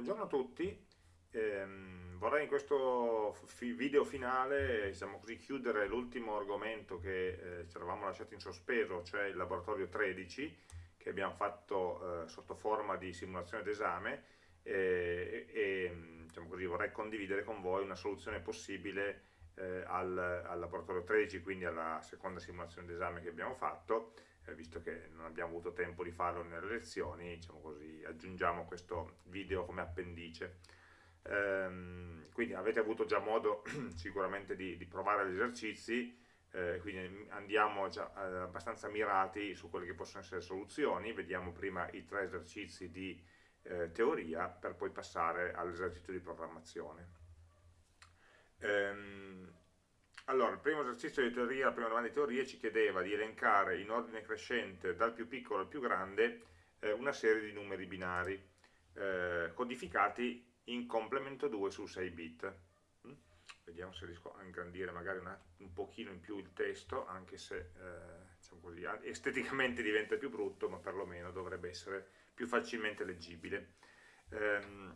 Buongiorno a tutti, ehm, vorrei in questo video finale diciamo così, chiudere l'ultimo argomento che eh, ci eravamo lasciati in sospeso, cioè il laboratorio 13 che abbiamo fatto eh, sotto forma di simulazione d'esame e, e diciamo così, vorrei condividere con voi una soluzione possibile eh, al, al laboratorio 13, quindi alla seconda simulazione d'esame che abbiamo fatto. eh, visto che non abbiamo avuto tempo di farlo nelle lezioni, diciamo così, aggiungiamo questo video come appendice. Ehm, quindi avete avuto già modo sicuramente di, di provare gli esercizi, eh, quindi andiamo già eh, abbastanza mirati su quelle che possono essere soluzioni, vediamo prima i tre esercizi di eh, teoria per poi passare all'esercizio di programmazione. Ehm, allora, il primo esercizio di teoria, la prima domanda di teoria ci chiedeva di elencare in ordine crescente dal più piccolo al più grande eh, una serie di numeri binari eh, codificati in complemento 2 su 6 bit. Mm? Vediamo se riesco a ingrandire magari una, un pochino in più il testo, anche se eh, diciamo così, esteticamente diventa più brutto, ma perlomeno dovrebbe essere più facilmente leggibile. Ehm,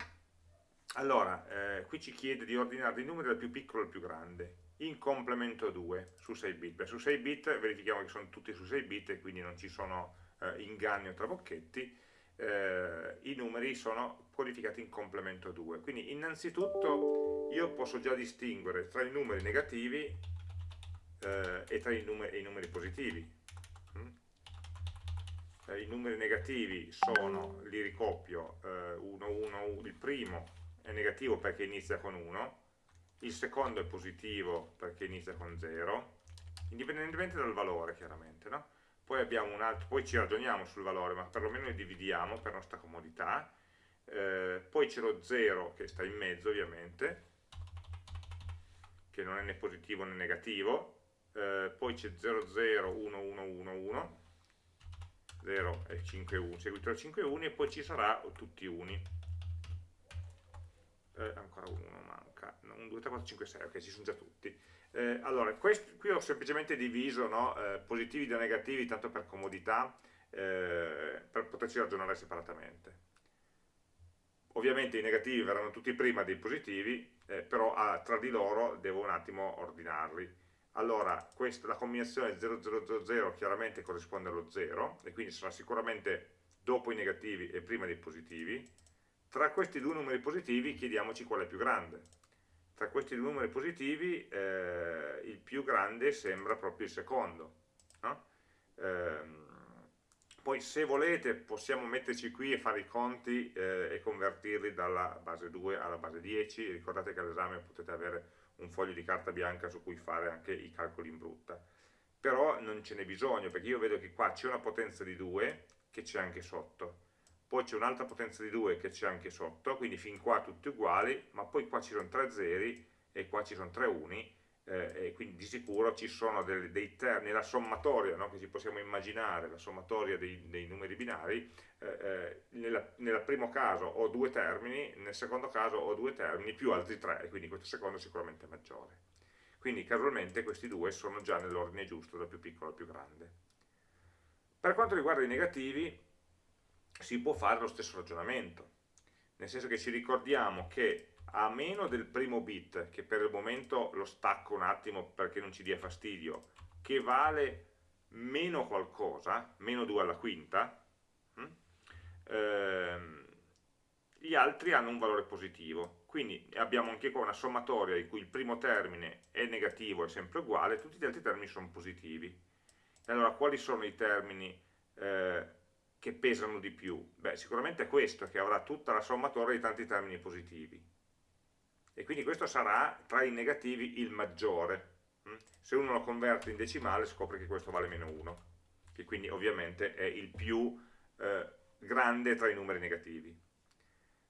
allora, eh, qui ci chiede di ordinare i numeri dal più piccolo al più grande in complemento 2 su 6 bit. Beh, su 6 bit verifichiamo che sono tutti su 6 bit e quindi non ci sono eh, inganni o trabocchetti, eh, i numeri sono codificati in complemento 2. Quindi innanzitutto io posso già distinguere tra i numeri negativi eh, e tra i numeri, i numeri positivi. Mm? Eh, I numeri negativi sono, li ricoppio, 1, 1, il primo è negativo perché inizia con 1, il secondo è positivo perché inizia con 0, indipendentemente dal valore chiaramente, no? poi, altro, poi ci ragioniamo sul valore, ma perlomeno li dividiamo per nostra comodità, eh, poi c'è lo 0 che sta in mezzo ovviamente, che non è né positivo né negativo, eh, poi c'è 0, 0, 1, 1, 1, 1, 0 e 5 1, seguito da 5 1 e poi ci sarà tutti uni eh, ancora uno manca, 1, 2, 3, 4, 5, 6, ok, ci sono già tutti. Eh, allora, questo, qui ho semplicemente diviso no, eh, positivi da negativi, tanto per comodità, eh, per poterci ragionare separatamente. Ovviamente i negativi verranno tutti prima dei positivi, eh, però ah, tra di loro devo un attimo ordinarli. Allora, questa, la combinazione 0000 chiaramente corrisponde allo 0, e quindi sarà sicuramente dopo i negativi e prima dei positivi, tra questi due numeri positivi chiediamoci qual è più grande. Tra questi due numeri positivi eh, il più grande sembra proprio il secondo. No? Ehm, poi se volete possiamo metterci qui e fare i conti eh, e convertirli dalla base 2 alla base 10, ricordate che all'esame potete avere un foglio di carta bianca su cui fare anche i calcoli in brutta. Però non ce n'è bisogno perché io vedo che qua c'è una potenza di 2 che c'è anche sotto poi c'è un'altra potenza di 2 che c'è anche sotto, quindi fin qua tutti uguali, ma poi qua ci sono 3 zeri e qua ci sono 3 uni, eh, e quindi di sicuro ci sono dei, dei termini, la sommatoria no, che ci possiamo immaginare, la sommatoria dei, dei numeri binari, eh, eh, nel primo caso ho due termini, nel secondo caso ho due termini più altri tre, e quindi questo secondo è sicuramente maggiore. Quindi casualmente questi due sono già nell'ordine giusto, dal più piccolo al più grande. Per quanto riguarda i negativi, si può fare lo stesso ragionamento, nel senso che ci ricordiamo che a meno del primo bit, che per il momento lo stacco un attimo perché non ci dia fastidio, che vale meno qualcosa, meno 2 alla quinta, hm? ehm, gli altri hanno un valore positivo. Quindi abbiamo anche qua una sommatoria in cui il primo termine è negativo, è sempre uguale, tutti gli altri termini sono positivi. Allora quali sono i termini eh, che pesano di più? Beh, sicuramente è questo, che avrà tutta la sommatoria di tanti termini positivi. E quindi questo sarà, tra i negativi, il maggiore. Mm? Se uno lo converte in decimale scopre che questo vale meno 1, che quindi ovviamente è il più eh, grande tra i numeri negativi.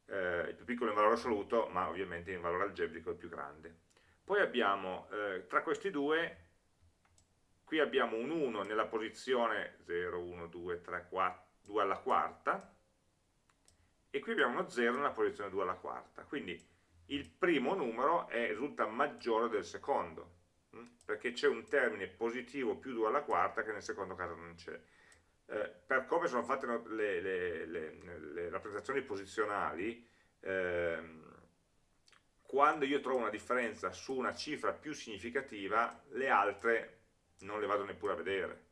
Eh, il più piccolo in valore assoluto, ma ovviamente in valore algebrico è il più grande. Poi abbiamo, eh, tra questi due, qui abbiamo un 1 nella posizione 0, 1, 2, 3, 4, 2 alla quarta, e qui abbiamo uno 0 nella posizione 2 alla quarta, quindi il primo numero è, risulta maggiore del secondo, hm? perché c'è un termine positivo più 2 alla quarta che nel secondo caso non c'è. Eh, per come sono fatte le, le, le, le rappresentazioni posizionali, ehm, quando io trovo una differenza su una cifra più significativa, le altre non le vado neppure a vedere.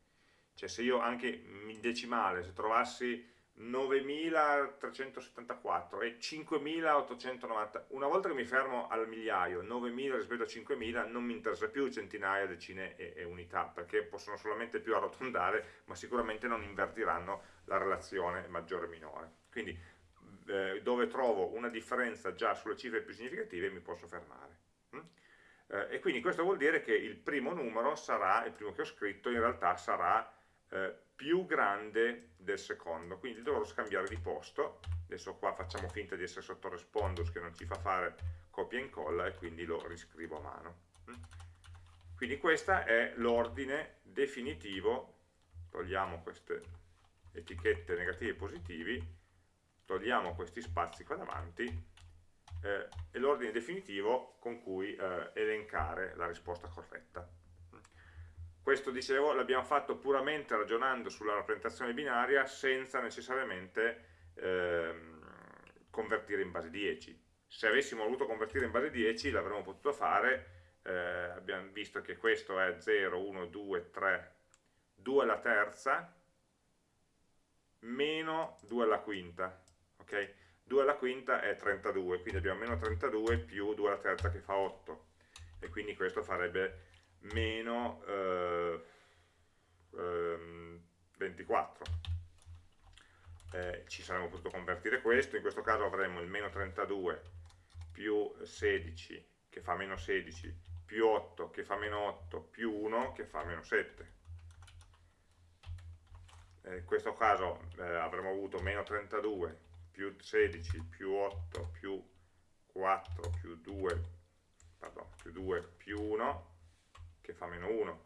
Cioè se io anche in decimale, se trovassi 9.374 e 5.890, una volta che mi fermo al migliaio, 9.000 rispetto a 5.000, non mi interessa più centinaia, decine e, e, unità, perché possono solamente più arrotondare, ma sicuramente non invertiranno la relazione maggiore o minore. Quindi eh, dove trovo una differenza già sulle cifre più significative mi posso fermare. Mm? Eh, e quindi questo vuol dire che il primo numero sarà, il primo che ho scritto, in realtà sarà eh, più grande del secondo, quindi dovrò scambiare di posto, adesso qua facciamo finta di essere sotto respondus che non ci fa fare copia e incolla e quindi lo riscrivo a mano. Mm? Quindi questo è l'ordine definitivo, togliamo queste etichette negativi e positivi, togliamo questi spazi qua davanti eh, e l'ordine definitivo con cui eh, elencare la risposta corretta. Questo, dicevo, l'abbiamo fatto puramente ragionando sulla rappresentazione binaria senza necessariamente ehm, convertire in base 10. Se avessimo voluto convertire in base 10 l'avremmo potuto fare, eh, abbiamo visto che questo è 0, 1, 2, 3, 2 alla terza, meno 2 alla quinta, ok? 2 alla quinta è 32, quindi abbiamo meno 32 più 2 alla terza che fa 8, e quindi questo farebbe meno eh, eh, 24. Eh, ci saremmo potuto convertire questo, in questo caso avremmo il meno 32 più 16 che fa meno 16 più 8 che fa meno 8 più 1 che fa meno 7 eh, in questo caso eh, avremmo avuto meno 32 più 16 più 8 più 4 più 2 pardon, più 2 più 1 che fa meno 1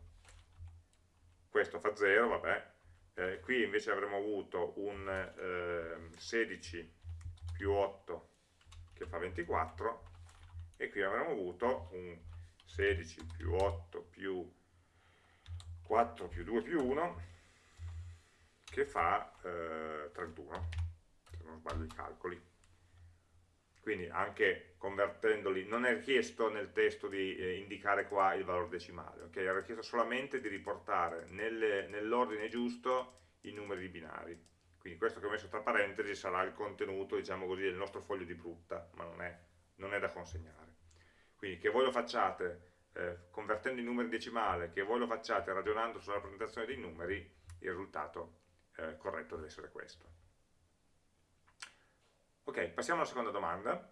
questo fa 0 vabbè eh, qui invece avremmo avuto un eh, 16 più 8 che fa 24 e qui avremmo avuto un 16 più 8 più 4 più 2 più 1 che fa eh, 31 non sbaglio i calcoli. Quindi anche convertendoli, non è richiesto nel testo di eh, indicare qua il valore decimale, ok? È richiesto solamente di riportare nell'ordine giusto i numeri binari. Quindi questo che ho messo tra parentesi sarà il contenuto, diciamo così, del nostro foglio di brutta, ma non è, non è da consegnare. Quindi che voi lo facciate eh, convertendo i numeri decimale, che voi lo facciate ragionando sulla rappresentazione dei numeri, il risultato eh, corretto deve essere questo. Ok, passiamo alla seconda domanda.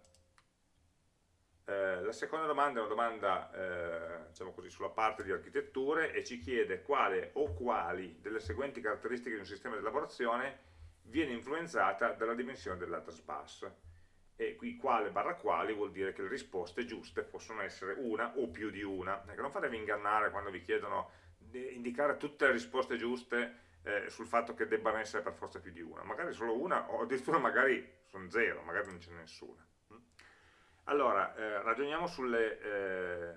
Eh, la seconda domanda è una domanda eh, diciamo così, sulla parte di architetture e ci chiede quale o quali delle seguenti caratteristiche di un sistema di elaborazione viene influenzata dalla dimensione dell'address bus e qui quale barra quali vuol dire che le risposte giuste possono essere una o più di una ecco, non fatevi ingannare quando vi chiedono di indicare tutte le risposte giuste eh, sul fatto che debbano essere per forza più di una magari solo una o addirittura magari sono zero, magari non ce n'è nessuna. Allora, eh, ragioniamo sulle, eh,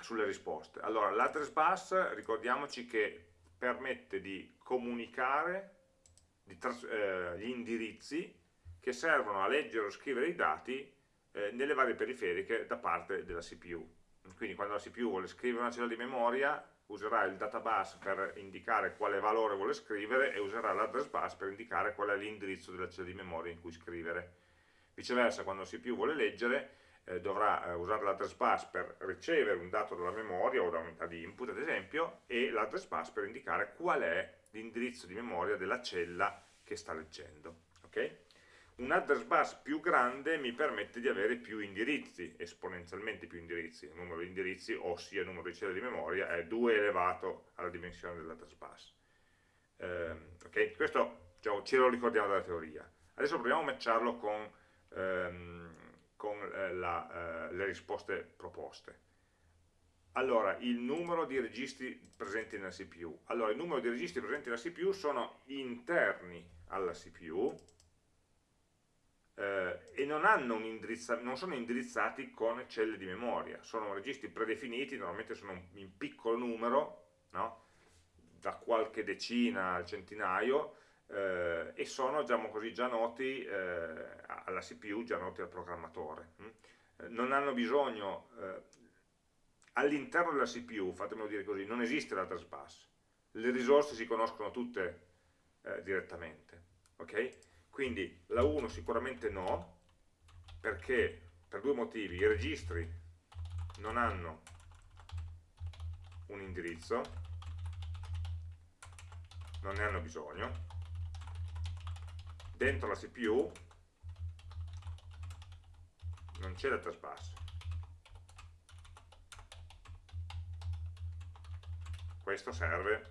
sulle, risposte. Allora, l'address bus, ricordiamoci che permette di comunicare di eh, gli indirizzi che servono a leggere o scrivere i dati eh, nelle varie periferiche da parte della CPU. Quindi quando la CPU vuole scrivere una cella di memoria, userà il databus per indicare quale valore vuole scrivere e userà l'address bus per indicare qual è l'indirizzo della cella di memoria in cui scrivere. Viceversa, quando CPU vuole leggere, eh, dovrà eh, usare l'address bus per ricevere un dato dalla memoria o da unità di input, ad esempio, e l'address bus per indicare qual è l'indirizzo di memoria della cella che sta leggendo. Okay? Un address bus più grande mi permette di avere più indirizzi, esponenzialmente più indirizzi, il numero di indirizzi, ossia il numero di celle di memoria, è 2 elevato alla dimensione dell'address bus. Eh, okay? Questo diciamo, ce lo ricordiamo dalla teoria. Adesso proviamo a matcharlo con, ehm, con eh, la, eh, le risposte proposte. Allora, il numero di registri presenti nella CPU. Allora, il numero di registri presenti nella CPU sono interni alla CPU, eh, e non, non, sono indirizzati con celle di memoria, sono registri predefiniti, normalmente sono in piccolo numero, no? da qualche decina al centinaio, eh, e sono diciamo così, già noti eh, alla CPU, già noti al programmatore. Hm? Non hanno bisogno, eh, all'interno della CPU, fatemelo dire così, non esiste l'address bus, le risorse si conoscono tutte eh, direttamente. Okay? Quindi la 1 sicuramente no, perché per due motivi, i registri non hanno un indirizzo, non ne hanno bisogno, dentro la CPU non c'è data bus questo serve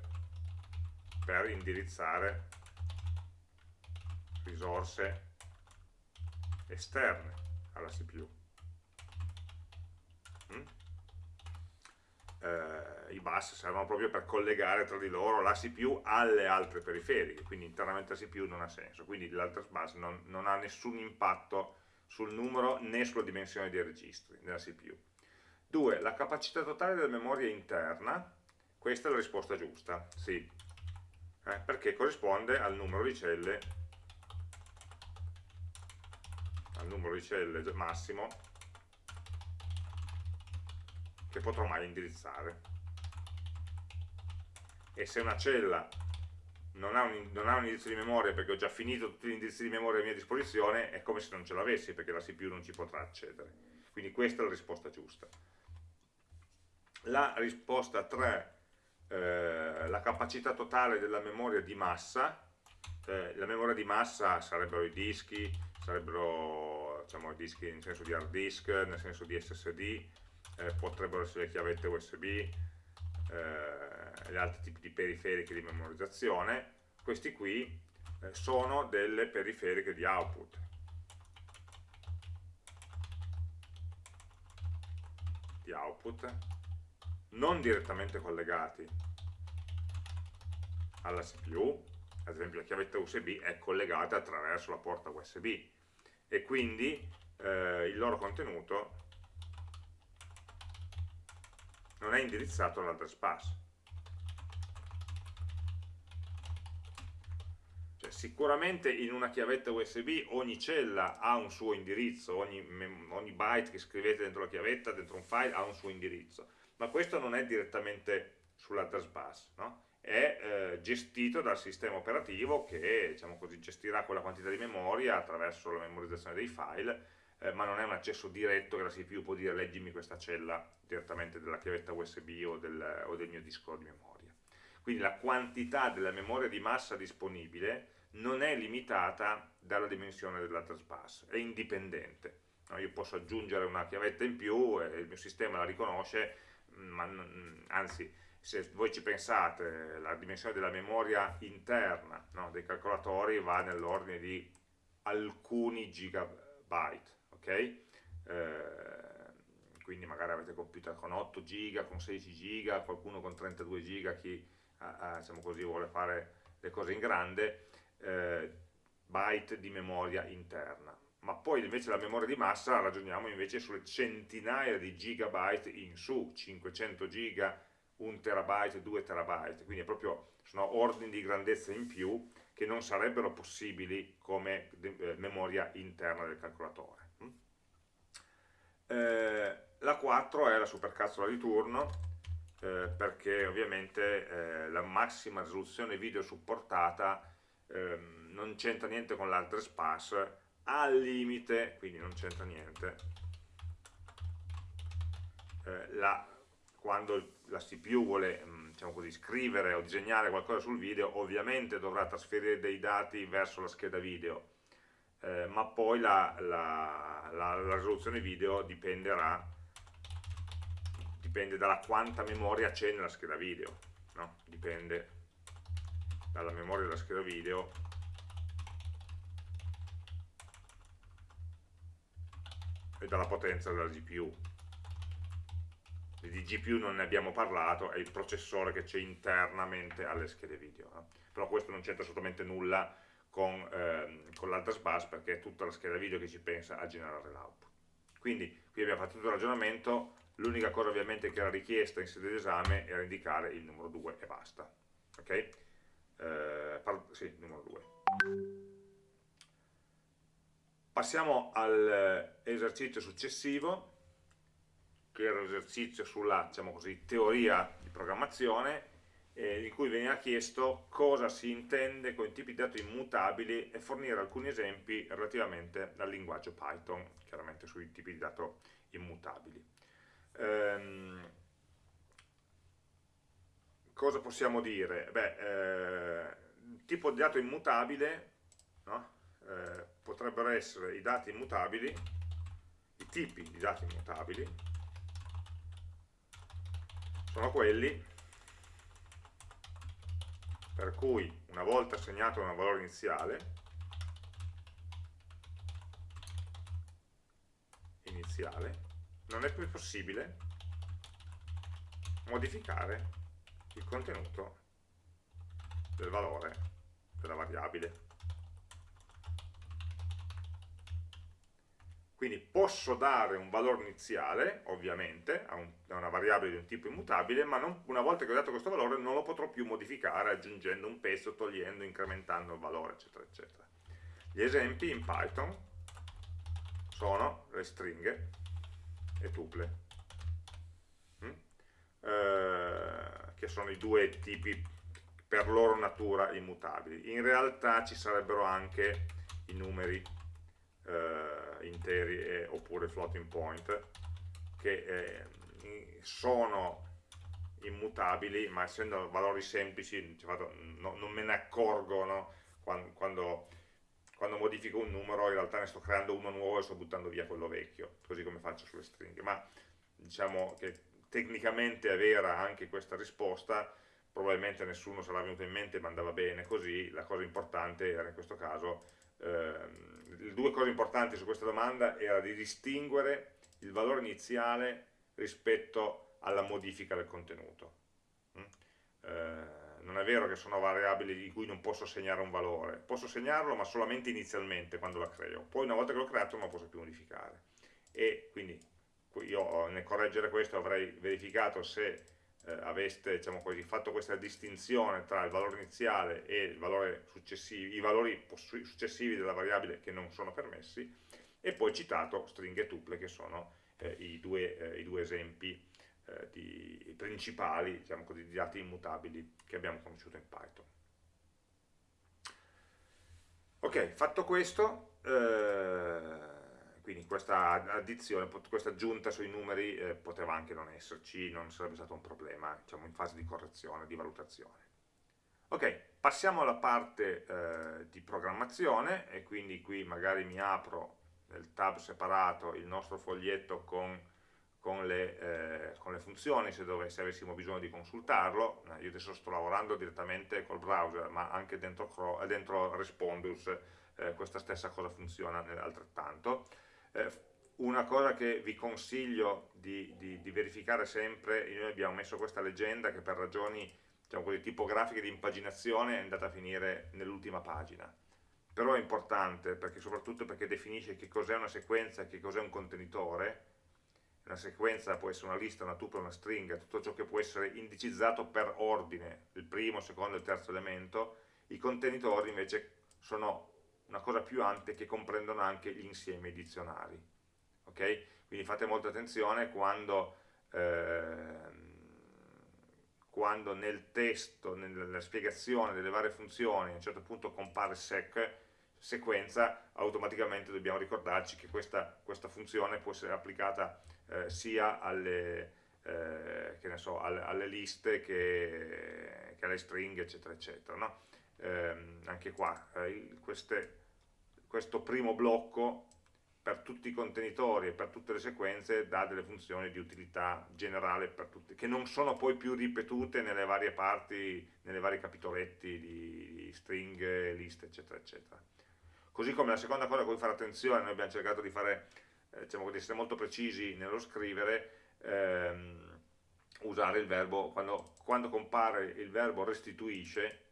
per indirizzare risorse esterne alla CPU mm? eh, i bus servono proprio per collegare tra di loro la CPU alle altre periferiche, quindi internamente la CPU non ha senso, quindi l'address bus non, non ha nessun impatto sul numero né sulla dimensione dei registri della CPU. 2. La capacità totale della memoria interna, questa è la risposta giusta, sì, eh, perché corrisponde al numero di celle al numero di celle massimo che potrò mai indirizzare. E se una cella non ha, un, non ha un indirizzo di memoria perché ho già finito tutti gli indirizzi di memoria a mia disposizione, è come se non ce l'avessi perché la CPU non ci potrà accedere. Quindi questa è la risposta giusta. La risposta 3, eh, la capacità totale della memoria di massa, eh, la memoria di massa sarebbero i dischi, sarebbero diciamo, dischi nel senso di hard disk, nel senso di SSD, eh, potrebbero essere le chiavette USB, eh, gli altri tipi di periferiche di memorizzazione, questi qui eh, sono delle periferiche di output. Di output non direttamente collegati alla CPU, ad esempio la chiavetta USB è collegata attraverso la porta USB e quindi eh, il loro contenuto non è indirizzato all'address bus. Cioè, sicuramente in una chiavetta USB ogni cella ha un suo indirizzo, ogni, ogni byte che scrivete dentro la chiavetta, dentro un file, ha un suo indirizzo, ma questo non è direttamente sull'address bus, no? È eh, gestito dal sistema operativo che diciamo così, gestirà quella quantità di memoria attraverso la memorizzazione dei file eh, ma non è un accesso diretto che la CPU può dire leggimi questa cella direttamente della chiavetta USB o del, o del mio disco di memoria. Quindi la quantità della memoria di massa disponibile non è limitata dalla dimensione dell'address bus, è indipendente. No, io posso aggiungere una chiavetta in più e il mio sistema la riconosce, ma anzi, se voi ci pensate, la dimensione della memoria interna no, dei calcolatori va nell'ordine di alcuni gigabyte, ok? Eh, quindi magari avete computer con 8 giga, con 16 giga, qualcuno con 32 giga, chi eh, diciamo così, vuole fare le cose in grande, eh, byte di memoria interna. Ma poi invece la memoria di massa ragioniamo invece sulle centinaia di gigabyte in su, 500 giga, 1 terabyte, 2 terabyte, quindi proprio sono ordini di grandezza in più che non sarebbero possibili come eh, memoria interna del calcolatore. Eh, la 4 è la supercazzola di turno, eh, perché ovviamente la massima risoluzione video supportata ehm, non c'entra niente con l'address pass, al limite, quindi non c'entra niente, la, quando la CPU vuole mm, diciamo così, scrivere o disegnare qualcosa sul video, ovviamente dovrà trasferire dei dati verso la scheda video, eh, ma poi la, la, la, la, risoluzione video dipenderà dipende dalla quanta memoria c'è nella scheda video no? dipende dalla memoria della scheda video. E dalla potenza della GPU di GPU non ne abbiamo parlato, è il processore che c'è internamente alle schede video, no? però questo non c'entra assolutamente nulla con, ehm, con l'address bus perché è tutta la scheda video che ci pensa a generare l'output. Quindi qui abbiamo fatto tutto il ragionamento, l'unica cosa ovviamente che era richiesta in sede di esame era indicare il numero 2 e basta. Okay? Eh, eh, sì, numero 2. Passiamo all'esercizio successivo, che era l'esercizio sulla diciamo così, teoria di programmazione, eh, in cui veniva chiesto cosa si intende con i tipi di dati immutabili e fornire alcuni esempi relativamente al linguaggio Python, chiaramente sui tipi di dato immutabili. Ehm, cosa possiamo dire? Beh, eh, tipo di dato immutabile no? eh, potrebbero essere i dati immutabili, i tipi di dati immutabili, sono quelli per cui una volta assegnato un valore iniziale, iniziale non è più possibile modificare il contenuto del valore della variabile. Quindi posso dare un valore iniziale, ovviamente, a, un, a, una variabile di un tipo immutabile, ma non, una volta che ho dato questo valore non lo potrò più modificare aggiungendo un pezzo, togliendo, incrementando il valore, eccetera, eccetera. Gli esempi in Python sono le stringhe e tuple, mm? eh, che sono i due tipi per loro natura immutabili. In realtà ci sarebbero anche i numeri eh, interi e, oppure floating point che eh, sono immutabili ma essendo valori semplici no, non me ne accorgo no? quando, quando, quando, modifico un numero in realtà ne sto creando uno nuovo e sto buttando via quello vecchio così come faccio sulle stringhe ma diciamo che tecnicamente è vera anche questa risposta probabilmente nessuno l'ha venuto in mente ma andava bene così la cosa importante era in questo caso le due cose importanti su questa domanda era di distinguere il valore iniziale rispetto alla modifica del contenuto. Mm? Eh, non è vero che sono variabili di cui non posso segnare un valore, posso segnarlo ma solamente inizialmente quando la creo, poi una volta che l'ho creato non lo posso più modificare. E quindi io nel correggere questo avrei verificato se eh, aveste diciamo così, fatto questa distinzione tra il valore iniziale e valore i valori successivi della variabile che non sono permessi e poi citato stringhe tuple che sono eh, i, due, eh, i, due, esempi eh, di, principali diciamo così, di dati immutabili che abbiamo conosciuto in Python. Ok, fatto questo, eh, quindi questa addizione, questa aggiunta sui numeri eh, poteva anche non esserci, non sarebbe stato un problema diciamo, in fase di correzione, di valutazione. Ok, passiamo alla parte eh, di programmazione e quindi qui magari mi apro nel tab separato il nostro foglietto con, con, le, eh, con le, funzioni se, dove, se, avessimo bisogno di consultarlo. Eh, io adesso sto lavorando direttamente col browser, ma anche dentro, dentro Respondus eh, questa stessa cosa funziona altrettanto. Eh, una cosa che vi consiglio di, di, di, verificare sempre, noi abbiamo messo questa leggenda che per ragioni diciamo tipografiche di impaginazione è andata a finire nell'ultima pagina. Però è importante, perché, soprattutto perché definisce che cos'è una sequenza e che cos'è un contenitore. Una sequenza può essere una lista, una tuple, una stringa, tutto ciò che può essere indicizzato per ordine, il primo, il secondo e il terzo elemento. I contenitori invece sono una cosa più ampia che comprendono anche gli insiemi dizionari. Okay? Quindi fate molta attenzione quando, eh, quando nel testo, nella spiegazione delle varie funzioni, a un certo punto compare sec, sequenza, automaticamente dobbiamo ricordarci che questa, questa funzione può essere applicata eh, sia alle, eh, so, alle, alle, liste che, che, alle stringhe, eccetera, eccetera. No? Eh, anche qua, eh, queste questo primo blocco per tutti i contenitori e per tutte le sequenze dà delle funzioni di utilità generale per tutti, che non sono poi più ripetute nelle varie parti, nelle vari capitoletti di stringhe, liste, eccetera, eccetera. Così come la seconda cosa a cui fare attenzione, noi abbiamo cercato di, fare, eh, diciamo, di essere molto precisi nello scrivere, ehm, usare il verbo, quando, quando compare il verbo restituisce,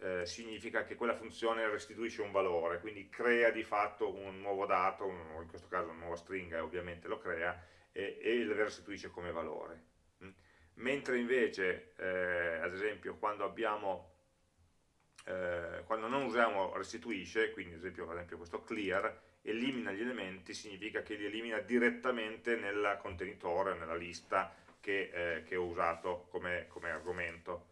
eh, significa che quella funzione restituisce un valore, quindi crea di fatto un nuovo dato, un, in questo caso una nuova stringa ovviamente lo crea, e, e lo restituisce come valore. Mm. Mentre invece, eh, ad esempio, quando abbiamo eh, quando non usiamo restituisce, quindi ad esempio, ad esempio questo clear, elimina gli elementi significa che li elimina direttamente nel contenitore, nella lista che, eh, che ho usato come, come argomento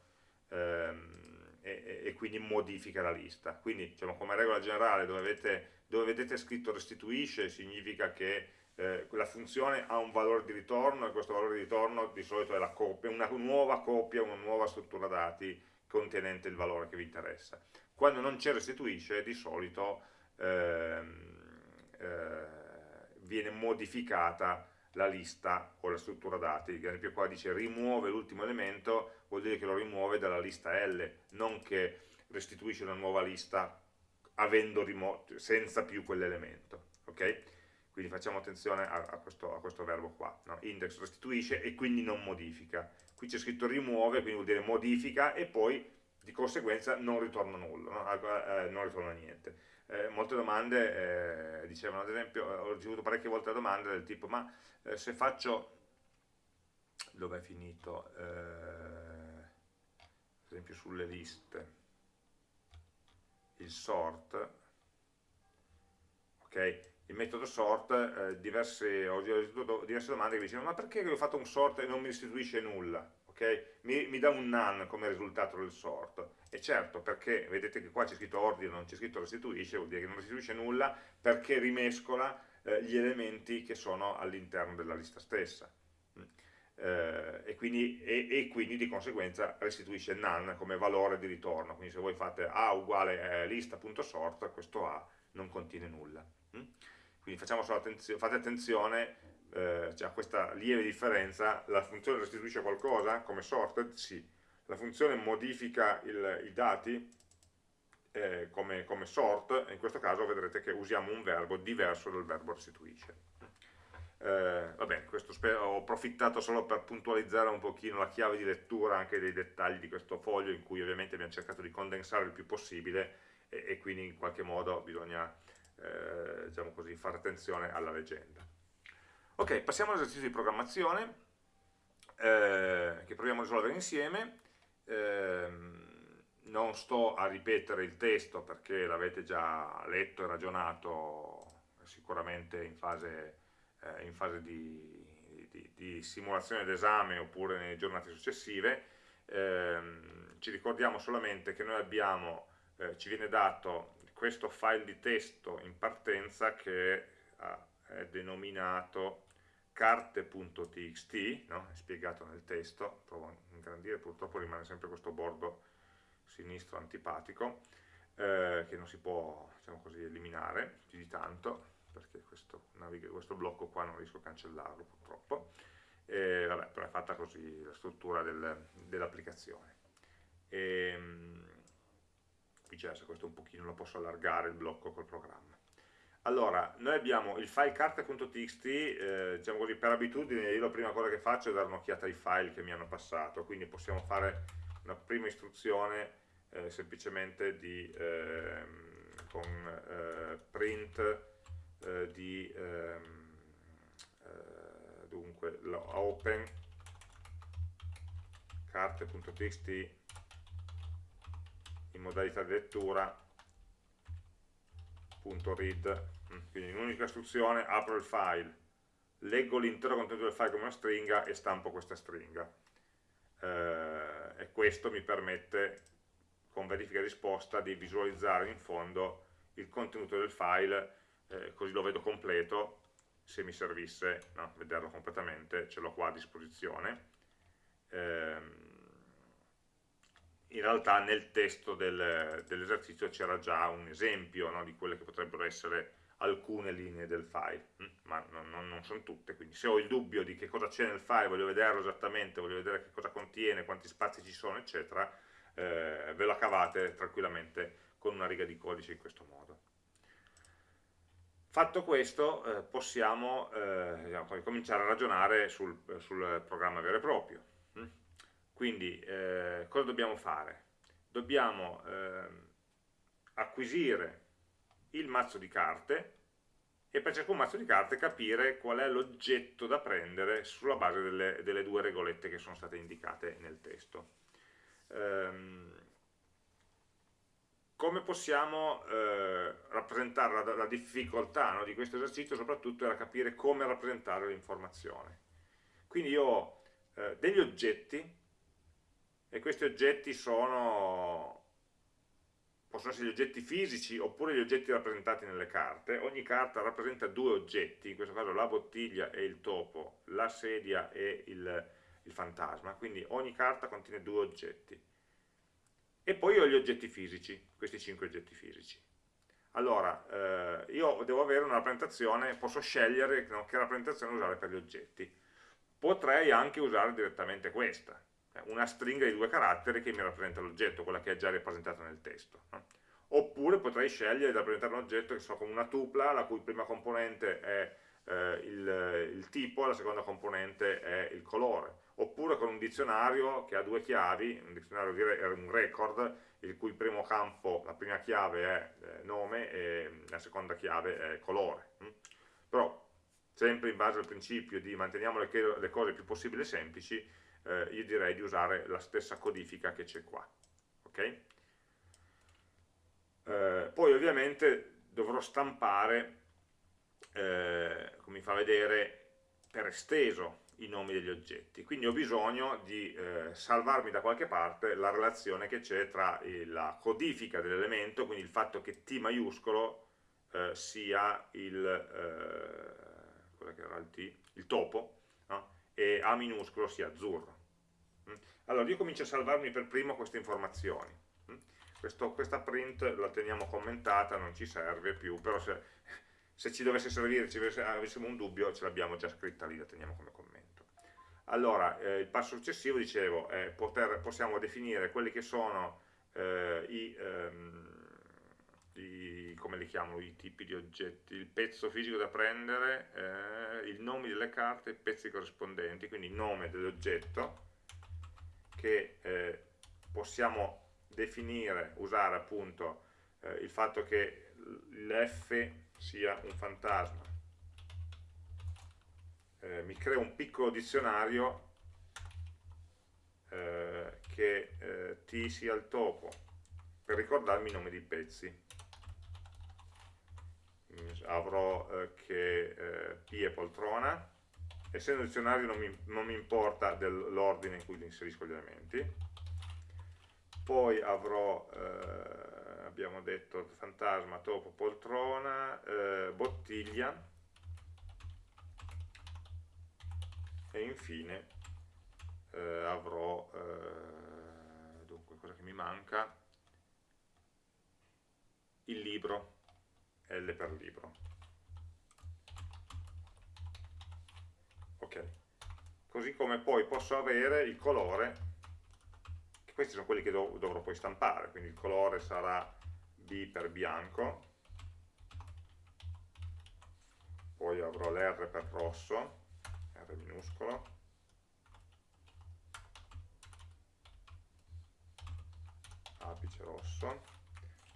ehm, e, e, quindi modifica la lista. Quindi diciamo, come regola generale dove, avete, dove vedete scritto restituisce significa che eh, la funzione ha un valore di ritorno e questo valore di ritorno di solito è coppia, una nuova coppia, una nuova struttura dati contenente il valore che vi interessa. Quando non c'è restituisce di solito ehm, eh, viene modificata la lista o la struttura dati, ad esempio qua dice rimuove l'ultimo elemento, vuol dire che lo rimuove dalla lista L, non che restituisce una nuova lista senza più quell'elemento. Okay? Quindi facciamo attenzione a, a, questo, a questo, verbo qua, no? index restituisce e quindi non modifica. Qui c'è scritto rimuove, quindi vuol dire modifica e poi di conseguenza non ritorna nulla, no? eh, non ritorna niente eh, molte domande eh, dicevano, ad esempio, eh, ho ricevuto parecchie volte domande del tipo, ma eh, se faccio, dove è finito, eh, ad esempio sulle liste, il sort, ok? Il metodo sort, eh, diverse, ho ricevuto diverse domande che mi dicevano, ma perché ho fatto un sort e non mi restituisce nulla? Okay? Mi, mi, dà un none come risultato del sort. E certo, perché vedete che qua c'è scritto ordine, non c'è scritto restituisce, vuol dire che non restituisce nulla perché rimescola eh, gli elementi che sono all'interno della lista stessa. Eh, e, quindi, e, e, quindi, di conseguenza restituisce none come valore di ritorno. Quindi se voi fate A uguale eh, lista.sort, questo A non contiene nulla. Mm. Quindi attenzio fate attenzione eh, cioè, questa lieve differenza, la funzione restituisce qualcosa come sorted? Sì. La funzione modifica il, i dati eh, come, come, sort, in questo caso vedrete che usiamo un verbo diverso dal verbo restituisce. Eh, va bene, ho approfittato solo per puntualizzare un pochino la chiave di lettura anche dei dettagli di questo foglio in cui ovviamente abbiamo cercato di condensare il più possibile e, e quindi in qualche modo bisogna eh, diciamo così, fare attenzione alla leggenda. Ok, passiamo all'esercizio di programmazione eh, che proviamo a risolvere insieme. Eh, non sto a ripetere il testo perché l'avete già letto e ragionato sicuramente in fase, eh, in fase di, di, di, simulazione d'esame oppure nelle giornate successive. Ehm, ci ricordiamo solamente che noi abbiamo, eh, ci viene dato questo file di testo in partenza che è denominato carte.txt, no? è spiegato nel testo, provo a ingrandire, purtroppo rimane sempre questo bordo sinistro antipatico, eh, che non si può diciamo così, eliminare più di tanto, perché questo, questo, blocco qua non riesco a cancellarlo purtroppo, e, vabbè, però è fatta così la struttura del, dell'applicazione. Viceversa, questo un pochino lo posso allargare il blocco col programma. Allora, noi abbiamo il file carte.txt, eh, diciamo così, per abitudine io la prima cosa che faccio è dare un'occhiata ai file che mi hanno passato, quindi possiamo fare una prima istruzione eh, semplicemente di, eh, con print eh, di ehm, eh, dunque, open carte.txt in modalità di lettura .read quindi in un'unica istruzione apro il file, leggo l'intero contenuto del file come una stringa e stampo questa stringa. Eh, e questo mi permette, con verifica risposta, di visualizzare in fondo il contenuto del file, eh, così lo vedo completo, se mi servisse no, vederlo completamente, ce l'ho qua a disposizione. Eh, in realtà nel testo del, dell'esercizio c'era già un esempio no, di quelle che potrebbero essere alcune linee del file, hm? ma non, non, non, sono tutte, quindi se ho il dubbio di che cosa c'è nel file, voglio vederlo esattamente, voglio vedere che cosa contiene, quanti spazi ci sono, eccetera, eh, ve la cavate tranquillamente con una riga di codice in questo modo. Fatto questo, eh, possiamo eh, diciamo, cominciare a ragionare sul, sul, programma vero e proprio. Hm? Quindi, eh, cosa dobbiamo fare? Dobbiamo ehm, acquisire il mazzo di carte e per ciascun mazzo di carte capire qual è l'oggetto da prendere sulla base delle, delle, due regolette che sono state indicate nel testo. Um, come possiamo eh, rappresentare la, la difficoltà no, di questo esercizio soprattutto era capire come rappresentare l'informazione. Quindi io ho eh, degli oggetti e questi oggetti sono, possono essere gli oggetti fisici oppure gli oggetti rappresentati nelle carte. Ogni carta rappresenta due oggetti, in questo caso la bottiglia e il topo, la sedia e il, il fantasma, quindi ogni carta contiene due oggetti e poi ho gli oggetti fisici, questi cinque oggetti fisici. Allora, eh, io devo avere una rappresentazione, posso scegliere no, che rappresentazione usare per gli oggetti. Potrei anche usare direttamente questa, eh, una stringa di due caratteri che mi rappresenta l'oggetto, quella che è già rappresentata nel testo. No? Oppure potrei scegliere di rappresentare un oggetto che so come una tupla, la cui prima componente è eh, il, il tipo, la seconda componente è il colore oppure con un dizionario che ha due chiavi, un dizionario è un record, il cui primo campo, la prima chiave è eh, nome e la seconda chiave è colore. Mm? Però, sempre in base al principio di manteniamo le, cose più possibile semplici, eh, io direi di usare la stessa codifica che c'è qua. Okay? Eh, poi ovviamente dovrò stampare, eh, mi fa vedere, per esteso i nomi degli oggetti. Quindi ho bisogno di eh, salvarmi da qualche parte la relazione che c'è tra la codifica dell'elemento, quindi il fatto che T maiuscolo eh, sia il, eh, il, T, il topo no? e A minuscolo sia azzurro. Mm? Allora io comincio a salvarmi per primo queste informazioni. Mm? Questo, questa print la teniamo commentata, non ci serve più, però se, se ci dovesse servire, ci avessimo un dubbio, ce l'abbiamo già scritta lì, la teniamo come commento. Allora, eh, il passo successivo, dicevo, è poter, possiamo definire quelli che sono eh, i, ehm, i, come li chiamo, i tipi di oggetti, il pezzo fisico da prendere, eh, il nome delle carte, i pezzi corrispondenti, quindi il nome dell'oggetto che eh, possiamo definire, usare appunto eh, il fatto che l'F sia un fantasma. Eh, mi creo un piccolo dizionario eh, che eh, T sia il topo per ricordarmi i nomi dei pezzi. Avrò eh, che eh, P è poltrona. Essendo dizionario non mi, non mi importa l'ordine in cui inserisco gli elementi. Poi avrò eh, abbiamo detto fantasma, topo, poltrona bottiglia. E infine eh, avrò eh, dunque cosa che mi manca il libro L per libro. Ok. Così come poi posso avere il colore questi sono quelli che dov dovrò poi stampare quindi il colore sarà B per bianco. Poi avrò l'R per rosso R minuscolo. Apice rosso.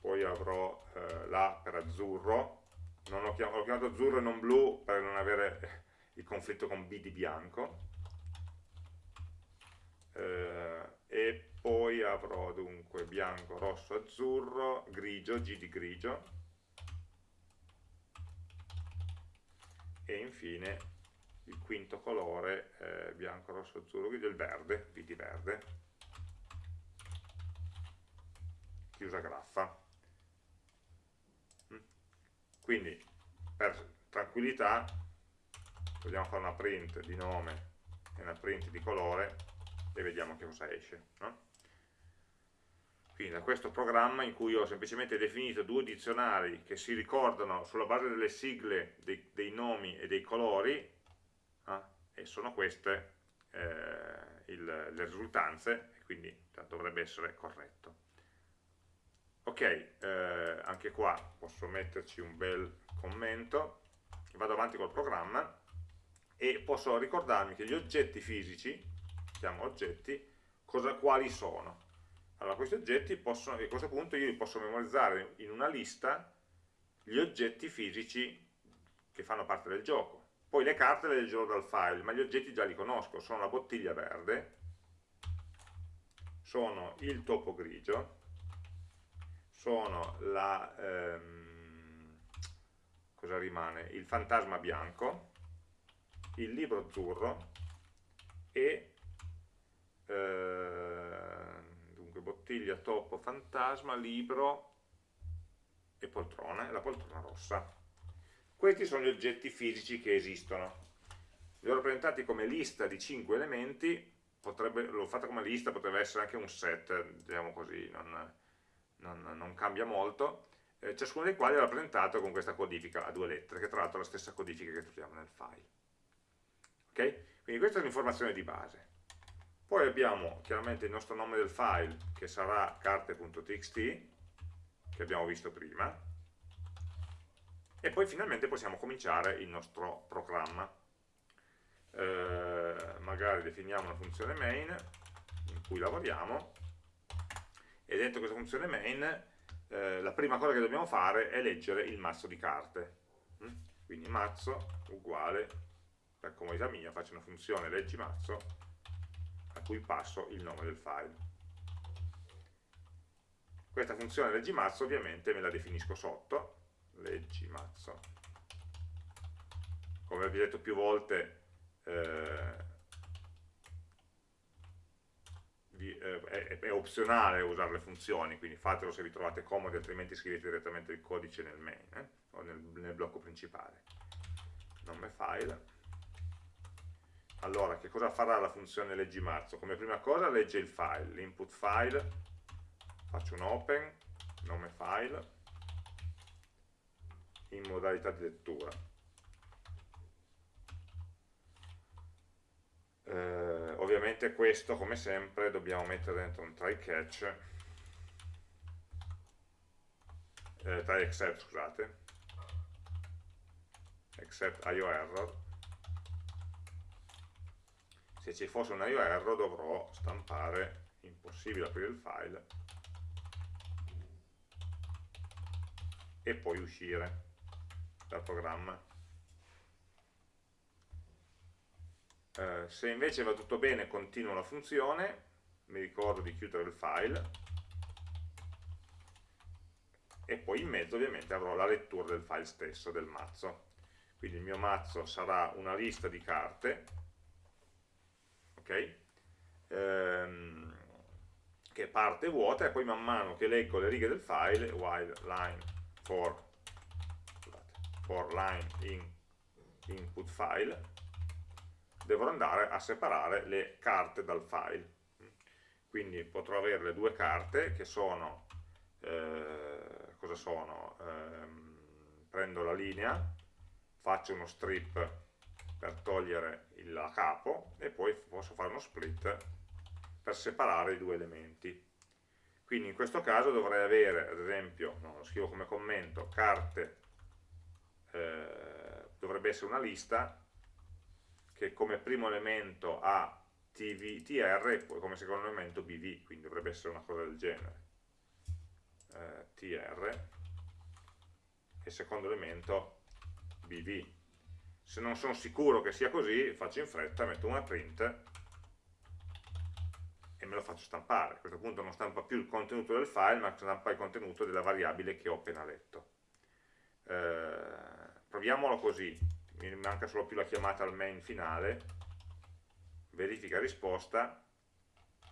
Poi avrò eh, l'A per azzurro. Non ho, chiamato, ho chiamato azzurro e non blu per non avere il conflitto con B di bianco. Eh, e poi avrò dunque bianco, rosso, azzurro, grigio, G di grigio e infine il quinto colore eh, bianco, rosso, azzurro, grigio, il verde, V di verde, chiusa graffa. Mm. Quindi per tranquillità vogliamo fare una print di nome e una print di colore e vediamo che cosa esce. No? Quindi da questo programma in cui ho semplicemente definito due dizionari che si ricordano sulla base delle sigle dei, dei nomi e dei colori e sono queste eh, il, le risultanze, quindi dovrebbe essere corretto. Ok, eh, anche qua posso metterci un bel commento, vado avanti col programma e posso ricordarmi che gli oggetti fisici, chiamo oggetti, cosa, quali sono. Allora questi oggetti possono, a questo punto io li posso memorizzare in una lista gli oggetti fisici che fanno parte del gioco poi le carte le leggerò dal file, ma gli oggetti già li conosco, sono la bottiglia verde, sono il topo grigio, sono la, ehm, cosa rimane? il fantasma bianco, il libro azzurro e eh, bottiglia, topo, fantasma, libro e poltrona, la poltrona rossa. Questi sono gli oggetti fisici che esistono. Li ho rappresentati come lista di 5 elementi, l'ho fatta come lista, potrebbe essere anche un set, diciamo così, non, non, non cambia molto, eh, ciascuno dei quali è rappresentato con questa codifica a due lettere, che tra l'altro è la stessa codifica che troviamo nel file. Ok? Quindi questa è l'informazione di base. Poi abbiamo chiaramente il nostro nome del file, che sarà carte.txt, che abbiamo visto prima, e poi finalmente possiamo cominciare il nostro programma. Eh, magari definiamo una funzione main in cui lavoriamo e dentro questa funzione main eh, la prima cosa che dobbiamo fare è leggere il mazzo di carte. Mm? Quindi mazzo uguale, per comodità mia faccio una funzione leggi mazzo a cui passo il nome del file. Questa funzione leggi mazzo ovviamente me la definisco sotto, leggi mazzo. Come vi ho detto più volte, eh, eh, è, è, opzionale usare le funzioni, quindi fatelo se vi trovate comodi, altrimenti scrivete direttamente il codice nel main eh, o nel, nel blocco principale. Nome file. Allora, che cosa farà la funzione leggi mazzo? Come prima cosa legge il file, l'input file faccio un open, nome file, in modalità di lettura. Eh, ovviamente questo, come sempre, dobbiamo mettere dentro un try catch, eh, try except, scusate, except IO error. Se ci fosse un IO error dovrò stampare impossibile aprire il file e poi uscire dal programma. Eh, se invece va tutto bene continuo la funzione, mi ricordo di chiudere il file e poi in mezzo ovviamente avrò la lettura del file stesso, del mazzo. Quindi il mio mazzo sarà una lista di carte, ok? Ehm, che parte vuota e poi man mano che leggo le righe del file, while line for, for line in input file, devo andare a separare le carte dal file. Quindi potrò avere le due carte che sono, eh, cosa sono? Eh, prendo la linea, faccio uno strip per togliere il capo e poi posso fare uno split per separare i due elementi. Quindi in questo caso dovrei avere, ad esempio, no, lo scrivo come commento, carte, eh, dovrebbe essere una lista che come primo elemento ha TR e poi come secondo elemento BV, quindi dovrebbe essere una cosa del genere. Eh, TR e secondo elemento BV. Se non sono sicuro che sia così, faccio in fretta, metto una print e me lo faccio stampare. A questo punto non stampa più il contenuto del file, ma stampa il contenuto della variabile che ho appena letto. Eh, proviamolo così, mi manca solo più la chiamata al main finale, verifica risposta,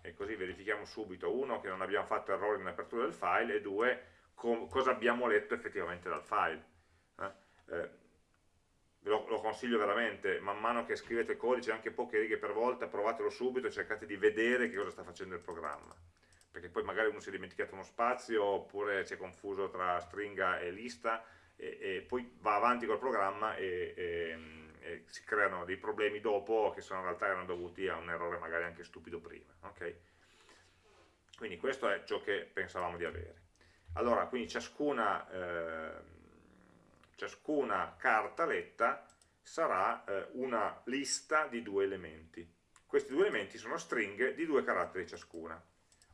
e così verifichiamo subito, uno, che non abbiamo fatto errore in apertura del file, e due, cosa abbiamo letto effettivamente dal file. Eh? Eh, lo, lo, consiglio veramente, man mano che scrivete codice, anche poche righe per volta, provatelo subito e cercate di vedere che cosa sta facendo il programma. Perché poi magari uno si è dimenticato uno spazio, oppure si è confuso tra stringa e lista, e, e poi va avanti col programma e, e, e, si creano dei problemi dopo che sono in realtà erano dovuti a un errore magari anche stupido prima. Okay? Quindi questo è ciò che pensavamo di avere. Allora, quindi ciascuna... Eh, ciascuna carta letta sarà eh, una lista di due elementi. Questi due elementi sono stringhe di due caratteri ciascuna.